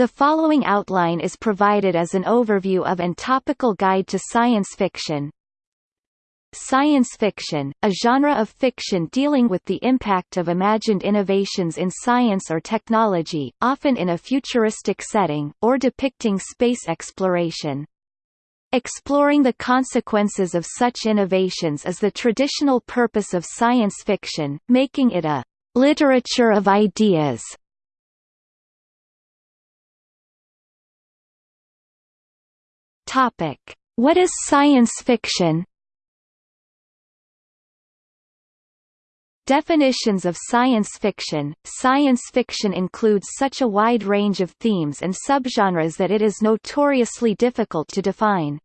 The following outline is provided as an overview of and topical guide to science fiction. Science fiction, a genre of fiction dealing with the impact of imagined innovations in science or technology, often in a futuristic setting, or depicting space exploration. Exploring the consequences of such innovations is the traditional purpose of science fiction, making it a literature of ideas. Topic: What is science fiction? Definitions of science fiction Science fiction includes such a wide range of themes and subgenres that it is notoriously difficult to define.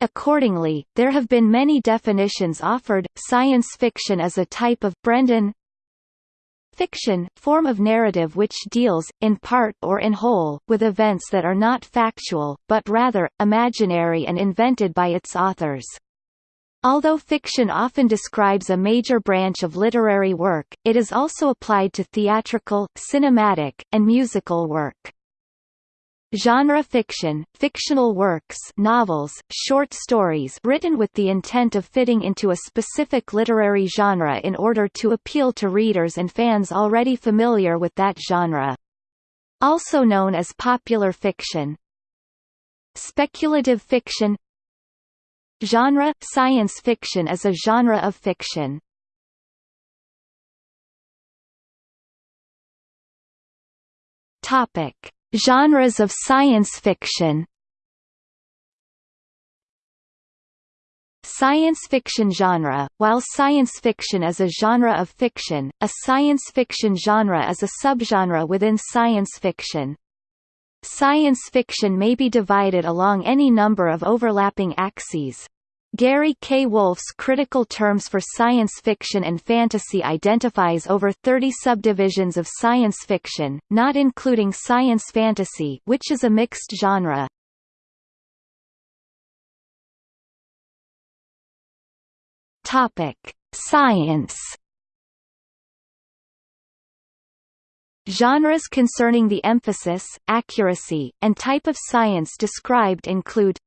Accordingly, there have been many definitions offered. Science fiction is a type of Brendan fiction form of narrative which deals, in part or in whole, with events that are not factual, but rather, imaginary and invented by its authors. Although fiction often describes a major branch of literary work, it is also applied to theatrical, cinematic, and musical work. Genre fiction, fictional works novels, short stories written with the intent of fitting into a specific literary genre in order to appeal to readers and fans already familiar with that genre. Also known as popular fiction. Speculative fiction Genre – Science fiction is a genre of fiction. Topic: Genres of science fiction. Science fiction genre While science fiction is a genre of fiction, a science fiction genre is a subgenre within science fiction. Science fiction may be divided along any number of overlapping axes. Gary K. Wolfe's critical terms for science fiction and fantasy identifies over 30 subdivisions of science fiction, not including science fantasy which is a mixed genre. Topic: Science Genres concerning the emphasis, accuracy, and type of science described include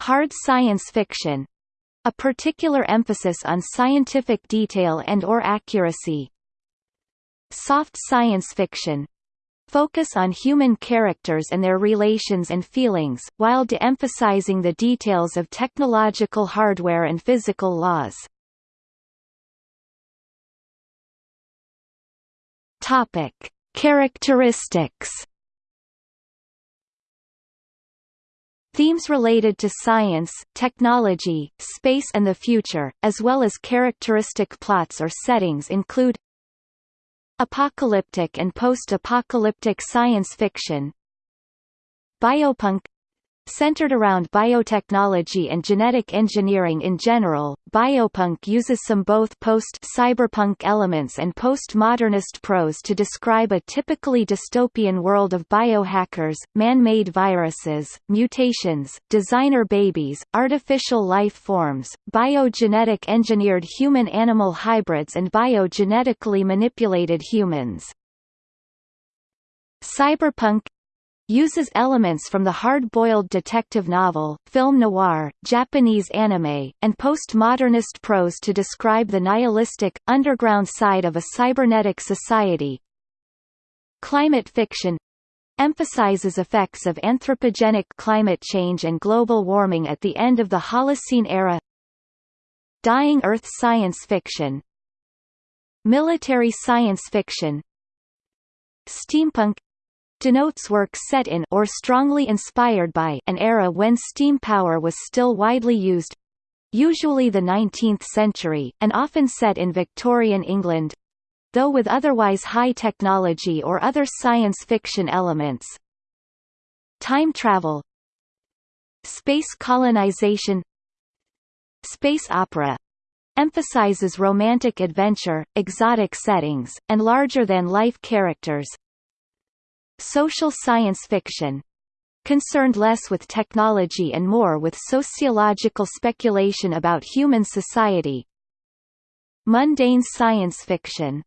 Hard science fiction a particular emphasis on scientific detail and or accuracy. Soft science fiction focus on human characters and their relations and feelings, while de-emphasizing the details of technological hardware and physical laws. Topic: Characteristics. Themes related to science, technology, space and the future, as well as characteristic plots or settings include Apocalyptic and post-apocalyptic science fiction Biopunk Centered around biotechnology and genetic engineering in general, biopunk uses some both post-cyberpunk elements and post-modernist prose to describe a typically dystopian world of biohackers, man-made viruses, mutations, designer babies, artificial life forms, biogenetic engineered human-animal hybrids and biogenetically manipulated humans. Cyberpunk uses elements from the hard-boiled detective novel, film noir, Japanese anime, and postmodernist prose to describe the nihilistic, underground side of a cybernetic society. Climate fiction emphasizes effects of anthropogenic climate change and global warming at the end of the Holocene era. Dying Earth science fiction. Military science fiction. Steampunk denotes work set in or strongly inspired by an era when steam power was still widely used usually the 19th century, and often set in Victorian England though with otherwise high technology or other science fiction elements. Time travel Space colonization Space opera emphasizes romantic adventure, exotic settings, and larger-than-life characters, Social science fiction concerned less with technology and more with sociological speculation about human society. Mundane science fiction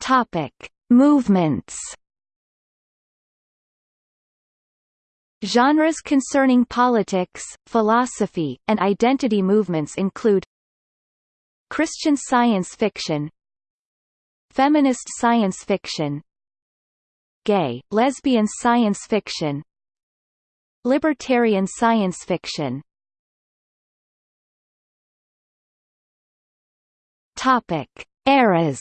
Topic: Movements. Genres concerning politics, philosophy, and identity movements include Christian science fiction Feminist science fiction Gay, lesbian science fiction Libertarian science fiction. Topic: Eras.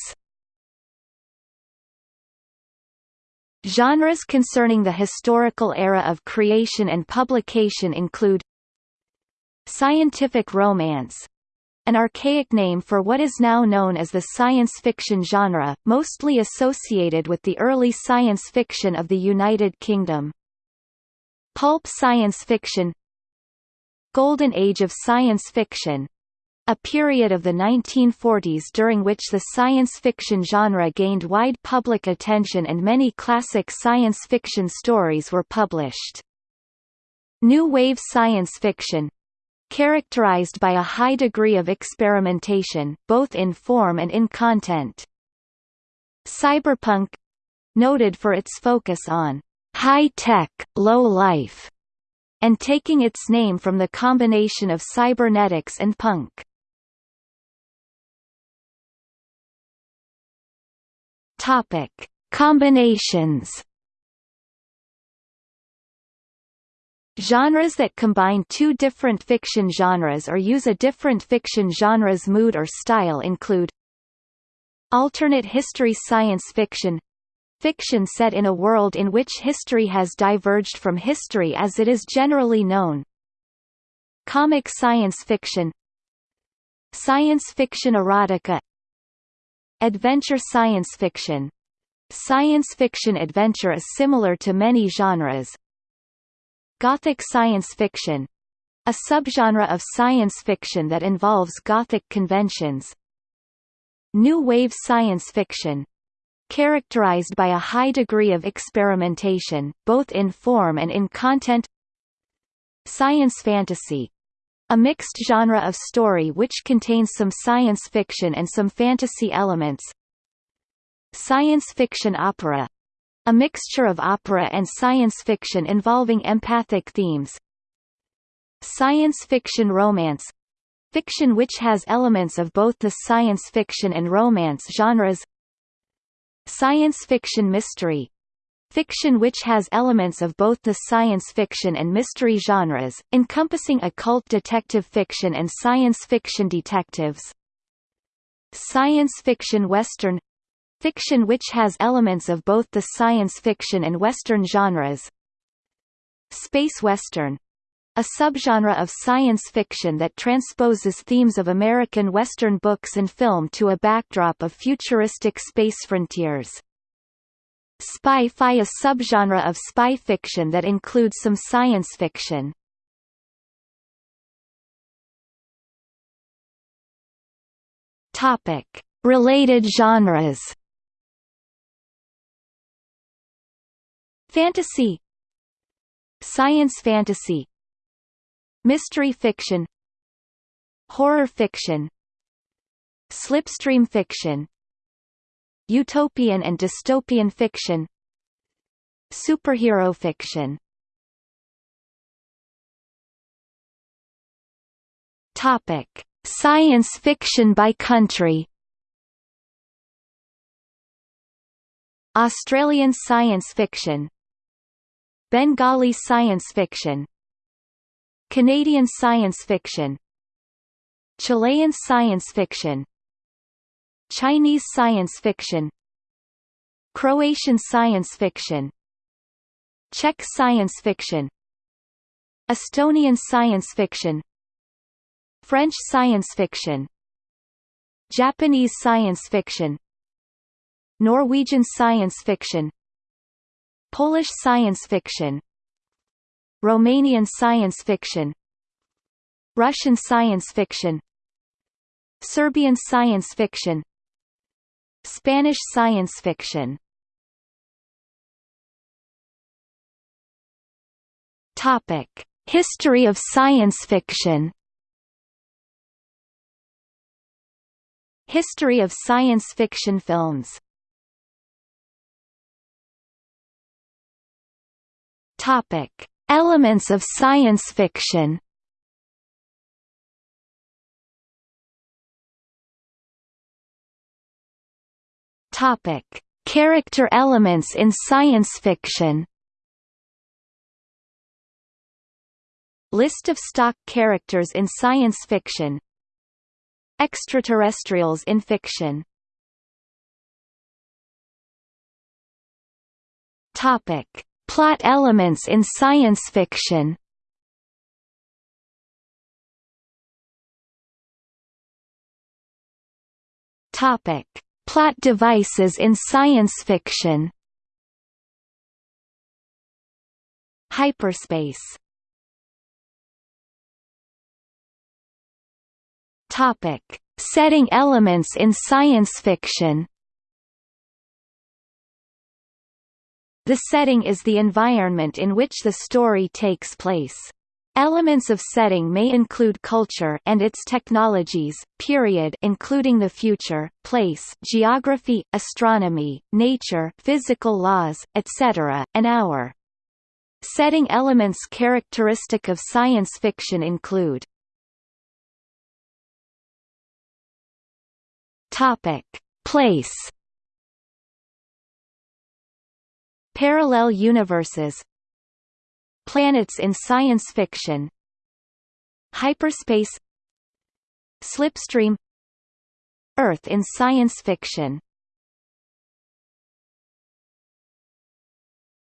Genres concerning the historical era of creation and publication include Scientific romance an archaic name for what is now known as the science fiction genre, mostly associated with the early science fiction of the United Kingdom. Pulp science fiction Golden Age of Science Fiction a period of the 1940s during which the science fiction genre gained wide public attention and many classic science fiction stories were published. New Wave Science Fiction characterized by a high degree of experimentation, both in form and in content. Cyberpunk noted for its focus on high-tech, low-life, and taking its name from the combination of cybernetics and punk. Topic: Combinations. Genres that combine two different fiction genres or use a different fiction genre's mood or style include Alternate history science fiction fiction set in a world in which history has diverged from history as it is generally known. Comic science fiction Science fiction erotica Adventure science fiction Science fiction adventure is similar to many genres. Gothic science fiction a subgenre of science fiction that involves Gothic conventions. New wave science fiction characterized by a high degree of experimentation, both in form and in content Science fantasy a mixed genre of story which contains some science fiction and some fantasy elements. Science fiction opera a mixture of opera and science fiction involving empathic themes. Science fiction romance fiction which has elements of both the science fiction and romance genres. Science fiction mystery Fiction which has elements of both the science fiction and mystery genres, encompassing occult detective fiction and science fiction detectives. Science fiction western Fiction which has elements of both the science fiction and western genres. Space western a subgenre of science fiction that transposes themes of American Western books and film to a backdrop of futuristic space frontiers. Spy-fi a subgenre of spy fiction that includes some science fiction. Related genres. Fantasy. Science fantasy. Mystery fiction. Horror fiction. Slipstream fiction. Utopian and dystopian fiction. Superhero fiction. Topic: Science fiction by country. Australian science fiction Bengali science fiction Canadian science fiction Chilean science fiction Chinese science fiction Croatian science fiction Czech science fiction Estonian science fiction French science fiction Japanese science fiction Norwegian science fiction Polish science fiction. Romanian science fiction. Russian science fiction. Serbian science fiction. Spanish science fiction. Topic: History of science fiction. History of science fiction films Topic: Elements of science fiction. Topic: Character elements in science fiction. List of stock characters in science fiction Extraterrestrials in fiction Topic. Plot elements in science fiction Topic. Plot devices in science fiction Hyperspace Topic: Setting elements in science fiction. The setting is the environment in which the story takes place. Elements of setting may include culture and its technologies, period including the future, place, geography, astronomy, nature, physical laws, etc., and hour. Setting elements characteristic of science fiction include Topic: Place. Parallel universes. Planets in science fiction. Hyperspace. Slipstream. Earth in science fiction.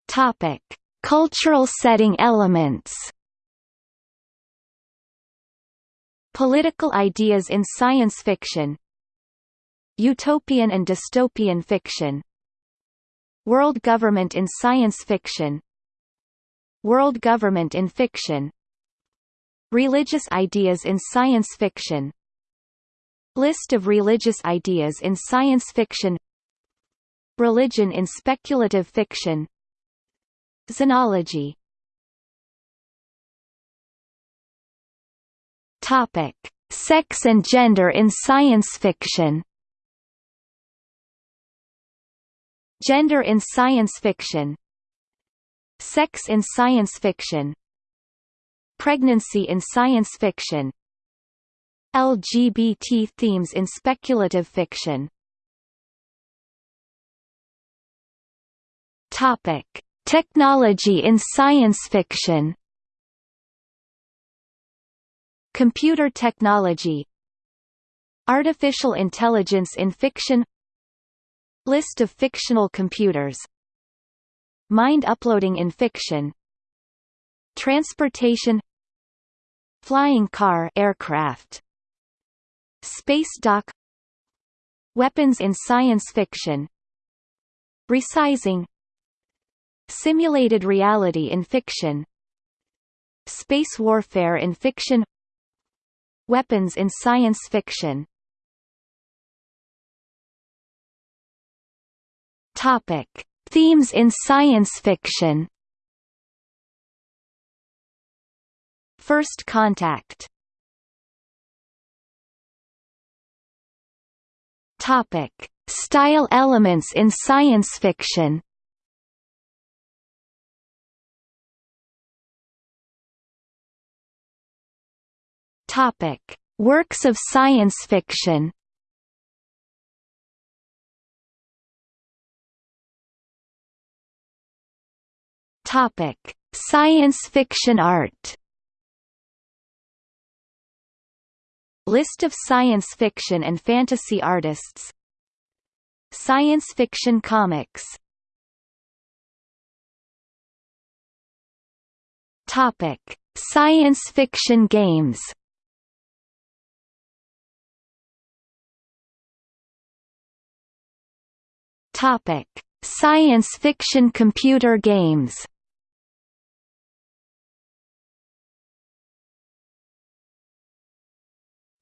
Topic: Cultural setting elements. Political ideas in science fiction Utopian and dystopian fiction World government in science fiction. World government in fiction. Religious ideas in science fiction. List of religious ideas in science fiction. Religion in speculative fiction. Xenology. Topic. Sex and gender in science fiction Gender in science fiction Sex in science fiction Pregnancy in science fiction LGBT themes in speculative fiction. Topic: Technology in science fiction. Computer technology. Artificial intelligence in fiction List of fictional computers Mind uploading in fiction Transportation Flying car aircraft Space dock Weapons in science fiction Resizing Simulated reality in fiction Space warfare in fiction Weapons in science fiction Topic: Themes in science fiction. First contact. Topic: Style elements in science fiction. Topic: Works of science fiction. Topic: Science fiction art. List of science fiction and fantasy artists. Science fiction comics. Topic: Science fiction games. Topic: Science fiction computer games.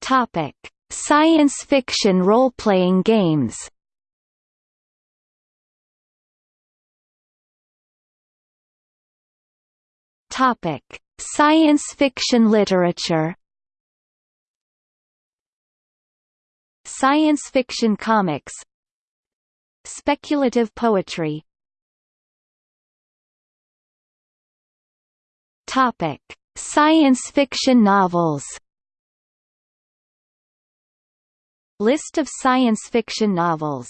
Topic: Science fiction role-playing games. Topic: Science fiction literature. Science fiction comics. Speculative poetry Topic: Science fiction novels. List of science fiction novels.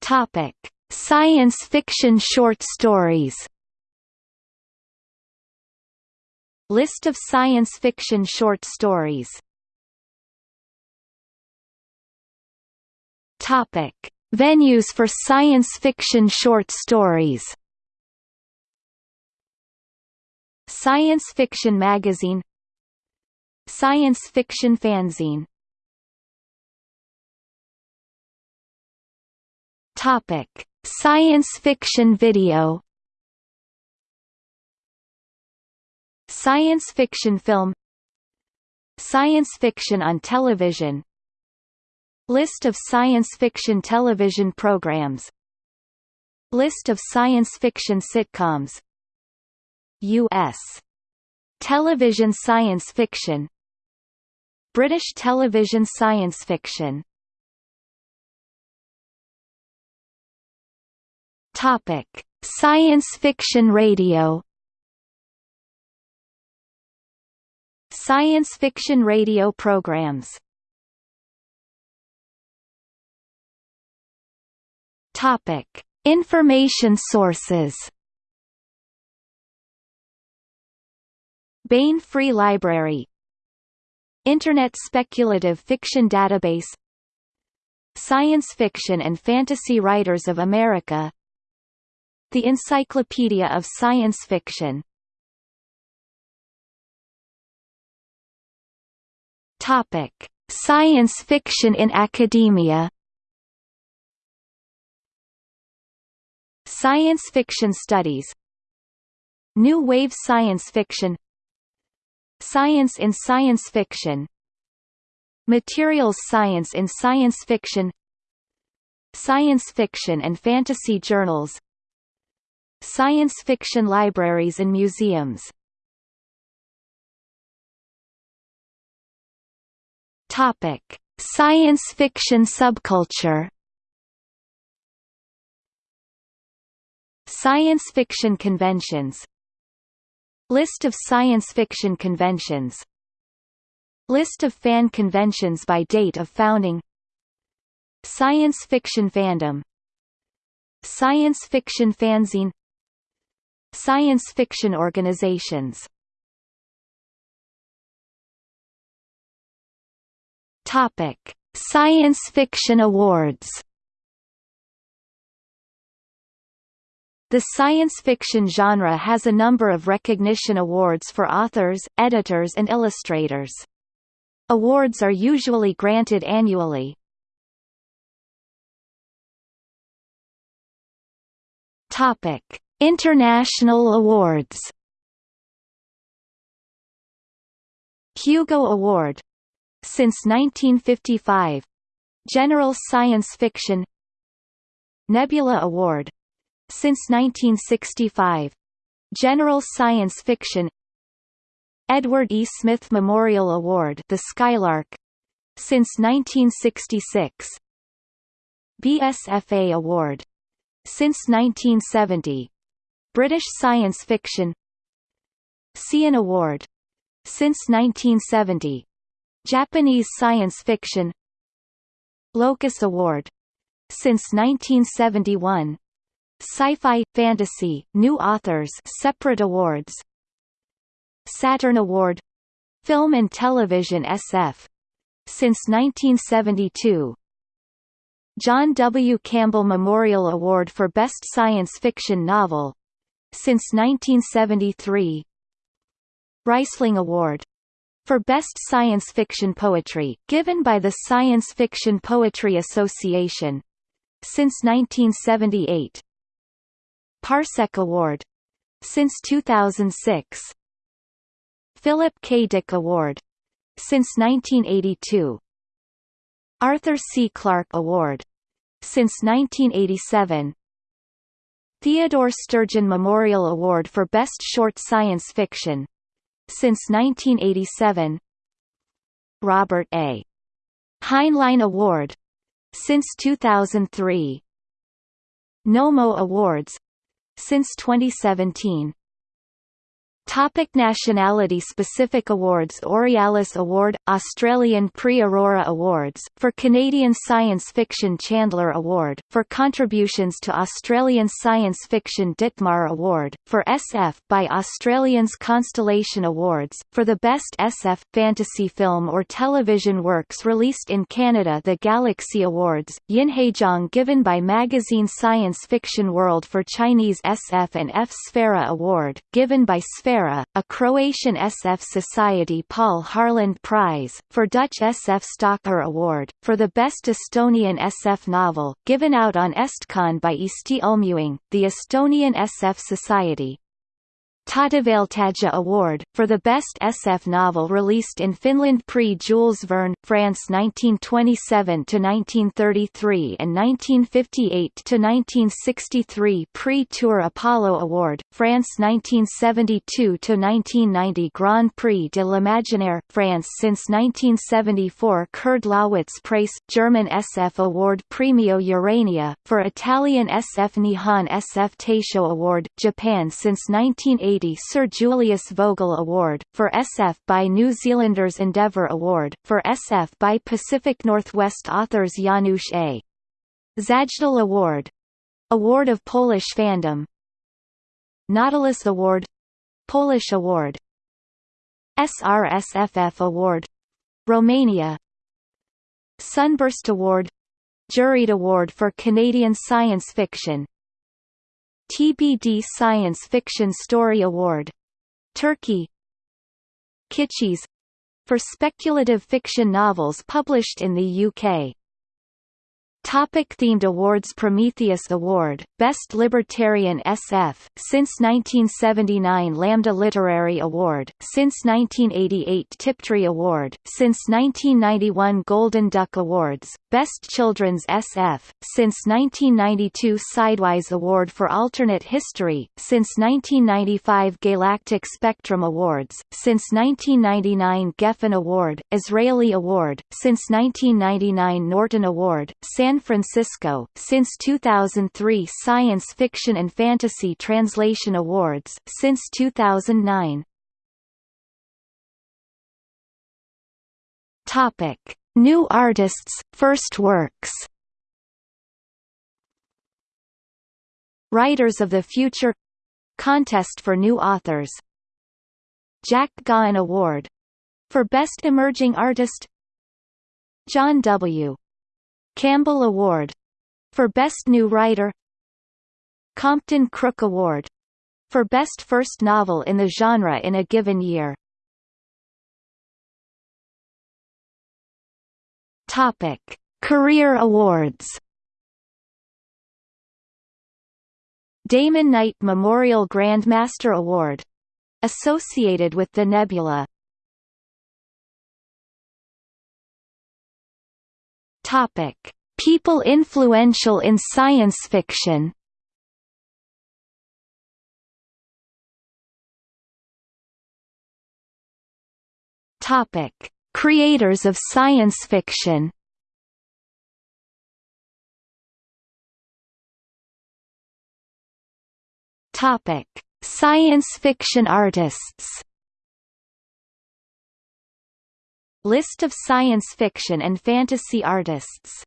Topic: Science fiction short stories. List of science fiction short stories Topic. Venues for science fiction short stories Science Fiction Magazine Science Fiction Fanzine. Topic: Science fiction video. Science fiction film. Science fiction on television. List of science fiction television programs. List of science fiction sitcoms. U.S. Television science fiction British television science fiction. Topic: Science fiction radio. Science fiction radio programs. Topic: Information sources. Baen Free Library Internet Speculative Fiction Database Science Fiction and Fantasy Writers of America The Encyclopedia of Science Fiction Topic: Science fiction in academia. Science fiction studies. New wave science fiction. Science in science fiction. Materials science in science fiction. Science fiction and fantasy journals. Science fiction libraries and museums Topic: Science fiction subculture. Science fiction conventions List of science fiction conventions. List of fan conventions by date of founding. Science fiction fandom. Science fiction fanzine. Science fiction organizations. Topic: Science Fiction Awards. The science fiction genre has a number of recognition awards for authors, editors and illustrators. Awards are usually granted annually. Topic: International awards. Hugo Award since 1955 General Science Fiction Nebula Award since 1965 General Science Fiction. Edward E. Smith Memorial Award The Skylark. Since 1966 BSFA Award. Since 1970 British Science Fiction. Seiun Award. Since 1970 Japanese science fiction. Locus Award. Since 1971 Sci-fi fantasy new authors separate awards. Saturn Award. Film and Television SF since 1972 John W. Campbell Memorial Award for Best Science Fiction Novel. Since 1973 Rhysling Award. For Best Science Fiction Poetry, given by the Science Fiction Poetry Association. Since 1978. Parsec Award. Since 2006. Philip K. Dick Award. Since 1982. Arthur C. Clarke Award. Since 1987. Theodore Sturgeon Memorial Award for Best Short Science Fiction since 1987 Robert A. Heinlein Award since 2003 Nommo Awards since 2017. Topic Nationality-specific awards Aurealis Award – Australian Prix Aurora Awards, for Canadian science fiction Chandler Award, for contributions to Australian science fiction Ditmar Award, for SF by Australians Constellation Awards, for the best SF, fantasy film or television works released in Canada the Galaxy Awards, Yinhejiang given by magazine Science Fiction World for Chinese SF and F Sfera Award, given by A Croatian SF Society Paul Harland Prize, for Dutch SF Stalker Award, for the Best Estonian SF Novel, given out on Estcon by Eesti Ulmeühing, the Estonian SF Society. Tähtivaeltaja Award, for the best SF novel released in Finland Prix Jules Verne, France 1927–1933 and 1958–1963 Prix Tour Apollo Award, France 1972–1990 Grand Prix de l'Imaginaire, France since 1974 Kurd Lasswitz Prize, German SF Award Premio Urania, for Italian SF Nihon SF Taisho Award, Japan since 1980 Sir Julius Vogel Award, for SF by New Zealanders Endeavour Award, for SF by Pacific Northwest authors Janusz A. Zajdel Award. Award of Polish Fandom. Nautilus Award. Polish Award. SRSFF Award. Romania. Sunburst Award. Juried Award for Canadian Science Fiction TBD Science Fiction Story Award. Turkey Kitschies — for speculative fiction novels published in the UK. Topic themed awards Prometheus Award, Best Libertarian SF, since 1979 Lambda Literary Award, since 1988 Tiptree Award, since 1991 Golden Duck Awards, Best Children's SF, since 1992 Sidewise Award for Alternate History, since 1995 Galactic Spectrum Awards, since 1999 Geffen Award, Israeli Award, since 1999 Norton Award, San San Francisco, since 2003 Science Fiction and Fantasy Translation Awards, since 2009. Topic: New artists, first works. Writers of the Future Contest for New Authors Jack Gaughan Award for Best Emerging Artist John W. Campbell Award for Best New Writer Compton Crook Award for Best First Novel in the Genre in a given year Topic. Career awards Damon Knight Memorial Grandmaster Award associated with the Nebula Topic: People influential in science fiction. Topic: Creators of science fiction. Topic: Science fiction artists. List of science fiction and fantasy artists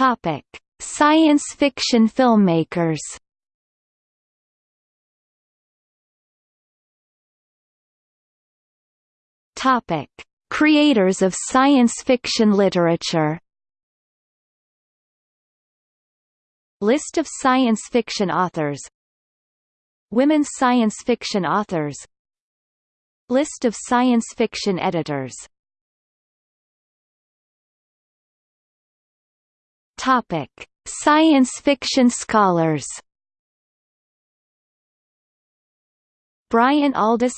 Topic: Science fiction filmmakers. Topic: Creators of science fiction literature. List of science fiction authors. Women science fiction authors List of science fiction editors Topic: Science fiction scholars. Brian Aldiss,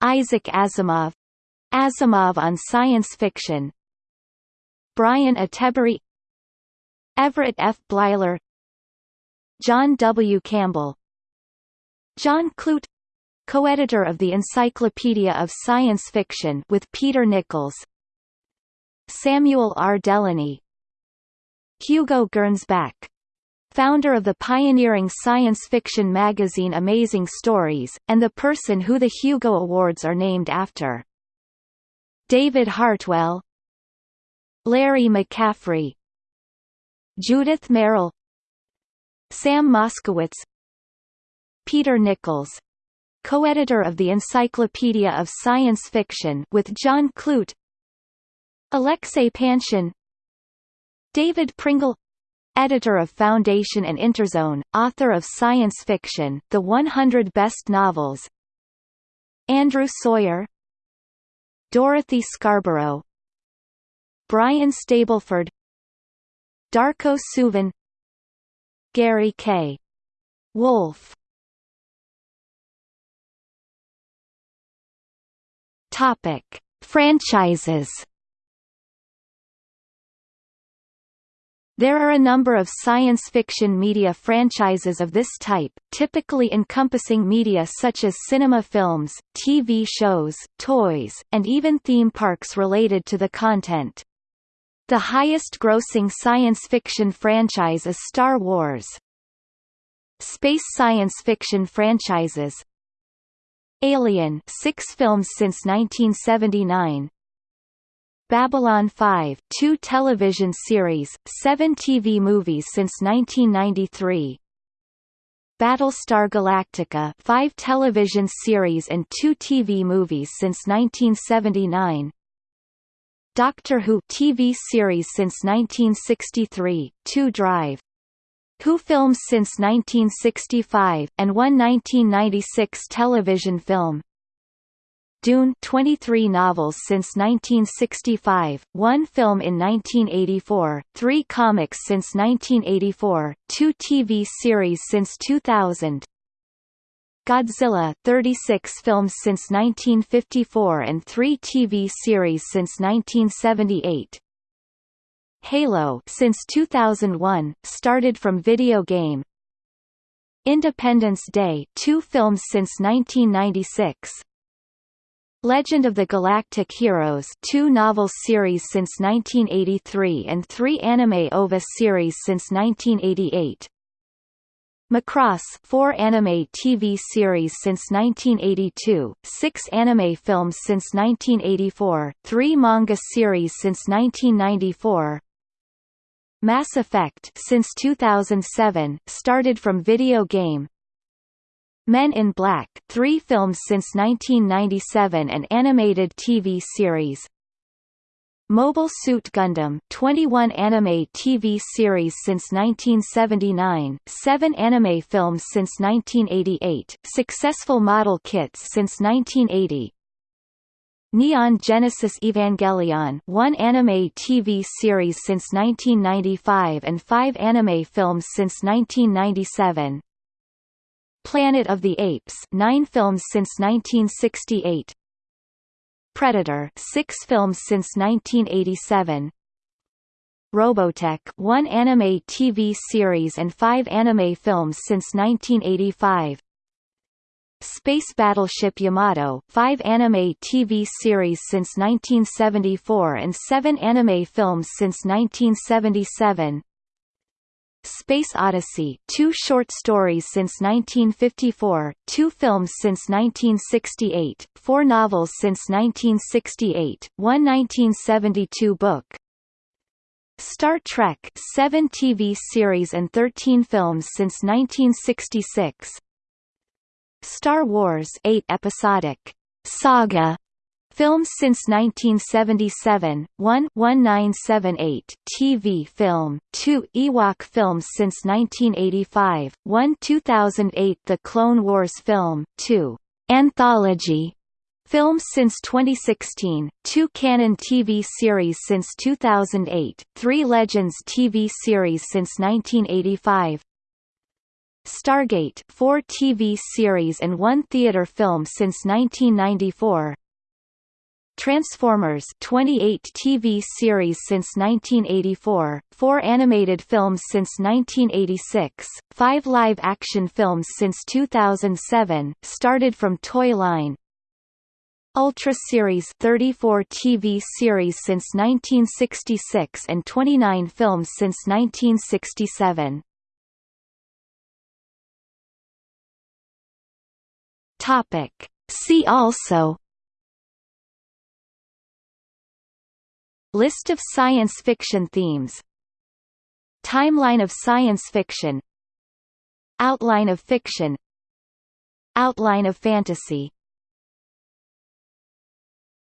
Isaac Asimov, Asimov on science fiction. Brian Attebery, Everett F. Bleiler, John W. Campbell, John Clute co-editor of the Encyclopedia of Science Fiction with Peter Nichols Samuel R. Delany Hugo Gernsback. Founder of the pioneering science fiction magazine Amazing Stories, and the person who the Hugo Awards are named after. David Hartwell Larry McCaffery Judith Merril Sam Moskowitz Peter Nichols co-editor of the Encyclopedia of Science Fiction with John Clute Alexei Panshin David Pringle editor of Foundation and Interzone, author of science fiction, The 100 Best Novels Andrew Sawyer Dorothy Scarborough Brian Stableford Darko Suvin Gary K. Wolfe Topic: Franchises There are a number of science fiction media franchises of this type, typically encompassing media such as cinema films, TV shows, toys, and even theme parks related to the content. The highest-grossing science fiction franchise is Star Wars. Space science fiction franchises Alien six films since 1979 Babylon 5, two television series, seven TV movies since 1993. Battlestar Galactica, five television series and two TV movies since 1979. Doctor Who TV series since 1963, two Drive. Who films since 1965, and one 1996 television film. Dune 23 novels since 1965, one film in 1984, three comics since 1984, two TV series since 2000. Godzilla 36 films since 1954 and three TV series since 1978. Halo since 2001, started from video game. Independence Day two films since 1996. Legend of the Galactic Heroes two novel series since 1983 and three anime OVA series since 1988. Macross four anime TV series since 1982, six anime films since 1984, three manga series since 1994. Mass Effect since 2007, started from video game, Men in Black, three films since 1997 and animated TV series. Mobile Suit Gundam 21 anime TV series since 1979, 7 anime films since 1988, successful model kits since 1980. Neon Genesis Evangelion 1 anime TV series since 1995 and 5 anime films since 1997. Planet of the Apes nine films since 1968 Predator six films since 1987 Robotech one anime TV series and five anime films since 1985 Space Battleship Yamato, five anime TV series since 1974 and seven anime films since 1977 Space Odyssey, two short stories since 1954, two films since 1968, four novels since 1968, one 1972 book. Star Trek, seven TV series and 13 films since 1966. Star Wars, eight episodic saga Films since 1977, 1 1978 TV film, 2 Ewok films since 1985, 1 2008 The Clone Wars film, 2 Anthology films since 2016, 2 canon TV series since 2008, 3 Legends TV series since 1985, Stargate 4 TV series and 1 theater film since 1994 Transformers 28 TV series since 1984, 4 animated films since 1986, 5 live-action films since 2007, started from Toy Line. Ultra Series 34 TV series since 1966 and 29 films since 1967. Topic. See also List of science fiction themes Timeline of science fiction Outline of fiction Outline of fantasy